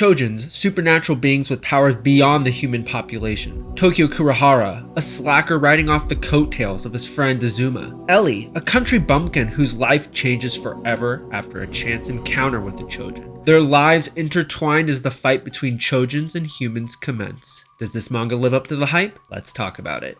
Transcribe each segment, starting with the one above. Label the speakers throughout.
Speaker 1: Chojins, supernatural beings with powers beyond the human population. Tokio Kurohara, a slacker riding off the coattails of his friend Azuma. Ellie, a country bumpkin whose life changes forever after a chance encounter with a Chojin. Their lives intertwined as the fight between Chojins and humans commence. Does this manga live up to the hype? Let's talk about it.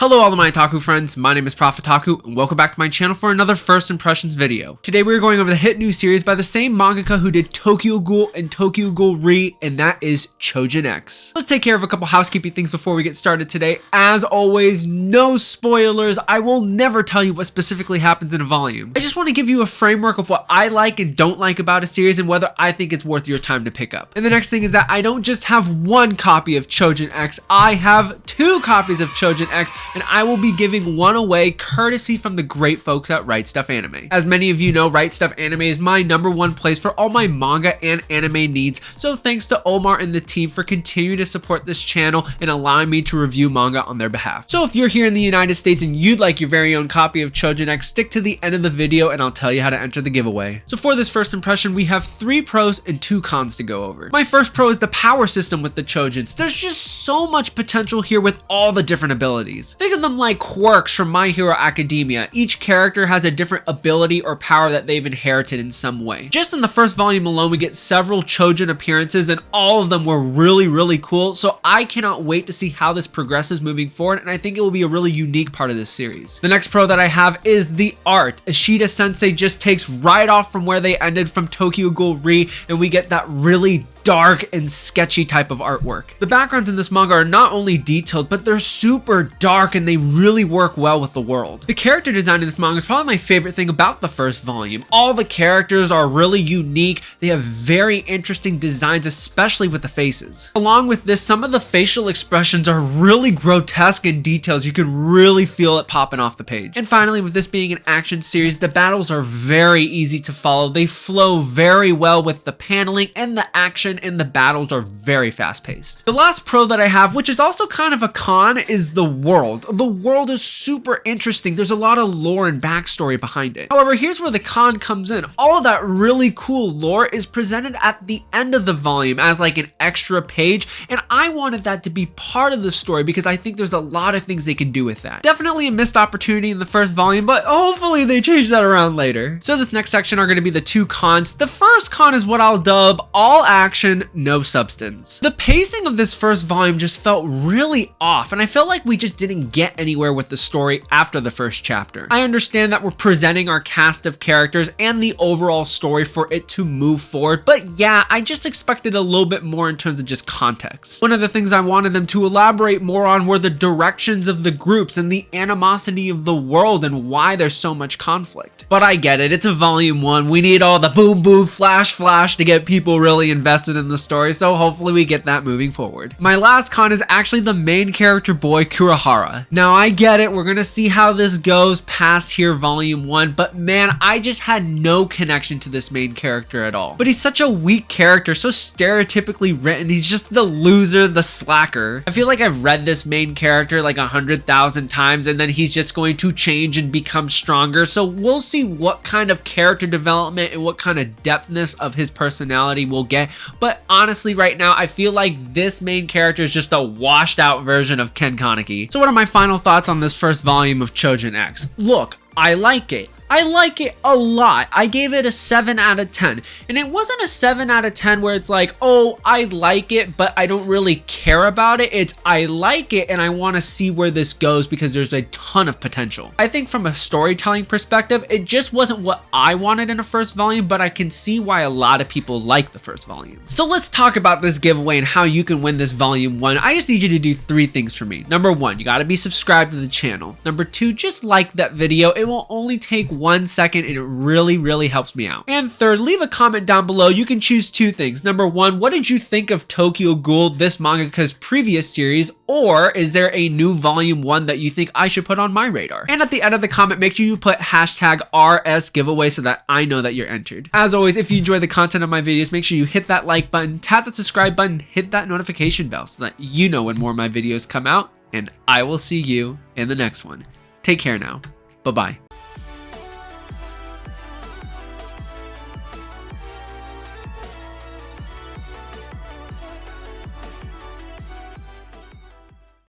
Speaker 1: Hello all of my otaku friends, my name is Profitaku and welcome back to my channel for another first impressions video. Today we are going over the hit new series by the same mangaka who did Tokyo Ghoul and Tokyo Ghoul Re and that is Chojin X. Let's take care of a couple housekeeping things before we get started today. As always, no spoilers, I will never tell you what specifically happens in a volume. I just want to give you a framework of what I like and don't like about a series and whether I think it's worth your time to pick up. And the next thing is that I don't just have one copy of Chojin X, I have two copies of Chojin X and I will be giving one away courtesy from the great folks at Right Stuf Anime. As many of you know, Right Stuf Anime is my number one place for all my manga and anime needs, so thanks to Omar and the team for continuing to support this channel and allowing me to review manga on their behalf. So if you're here in the United States and you'd like your very own copy of Chojin X, stick to the end of the video and I'll tell you how to enter the giveaway. So for this first impression, we have three pros and two cons to go over. My first pro is the power system with the Chojins. There's just so much potential here with all the different abilities. Think of them like quirks from My Hero Academia. Each character has a different ability or power that they've inherited in some way. Just in the first volume alone, we get several Chojin appearances and all of them were really, really cool. So I cannot wait to see how this progresses moving forward. And I think it will be a really unique part of this series. The next pro that I have is the art. Ishida Sensei just takes right off from where they ended from Tokyo Ghoul Re and we get that really dark and sketchy type of artwork. The backgrounds in this manga are not only detailed, but they're super dark and they really work well with the world. The character design in this manga is probably my favorite thing about the first volume. All the characters are really unique. They have very interesting designs, especially with the faces. Along with this, some of the facial expressions are really grotesque in details. You can really feel it popping off the page. And finally, with this being an action series, the battles are very easy to follow. They flow very well with the paneling and the action and the battles are very fast paced. The last pro that I have, which is also kind of a con, is the world. The world is super interesting. There's a lot of lore and backstory behind it. However, here's where the con comes in. All of that really cool lore is presented at the end of the volume as like an extra page, and I wanted that to be part of the story because I think there's a lot of things they can do with that. Definitely a missed opportunity in the first volume, but hopefully they change that around later. So this next section are going to be the two cons. The first con is what I'll dub all action, no substance. The pacing of this first volume just felt really off, and I felt like we just didn't get anywhere with the story after the first chapter. I understand that we're presenting our cast of characters and the overall story for it to move forward, but yeah, I just expected a little bit more in terms of just context. One of the things I wanted them to elaborate more on were the directions of the groups and the animosity of the world and why there's so much conflict. But I get it, it's a volume one, we need all the boom boom flash flash to get people really invested in the story, so hopefully we get that moving forward. My last con is actually the main character boy, Kurohara. Now I get it, we're gonna see how this goes past here volume 1, but man, I just had no connection to this main character at all. But he's such a weak character, so stereotypically written, he's just the loser, the slacker. I feel like I've read this main character like a hundred thousand times and then he's just going to change and become stronger, so we'll see what kind of character development and what kind of depthness of his personality we'll get, but honestly right now, I feel like this main character is just a washed out version of Ken Kaneki. So what are my final thoughts on this first volume of Chojin X? Look, I like it. I like it a lot. I gave it a 7 out of 10. And it wasn't a 7 out of 10 where it's like, oh, I like it, but I don't really care about it. It's I like it and I want to see where this goes because there's a ton of potential. I think from a storytelling perspective, it just wasn't what I wanted in a first volume, but I can see why a lot of people like the first volume. So let's talk about this giveaway and how you can win this volume one. I just need you to do three things for me. Number one, you got to be subscribed to the channel. Number two, just like that video. It will only take one second and it really, really helps me out. And third, leave a comment down below. You can choose two things. Number one, what did you think of Tokyo Ghoul, this mangaka's previous series, or is there a new volume one that you think I should put on my radar? And at the end of the comment, make sure you put hashtag RS giveaway so that I know that you're entered. As always, if you enjoy the content of my videos, make sure you hit that like button, tap the subscribe button, hit that notification bell so that you know when more of my videos come out, and I will see you in the next one. Take care now. Bye-bye.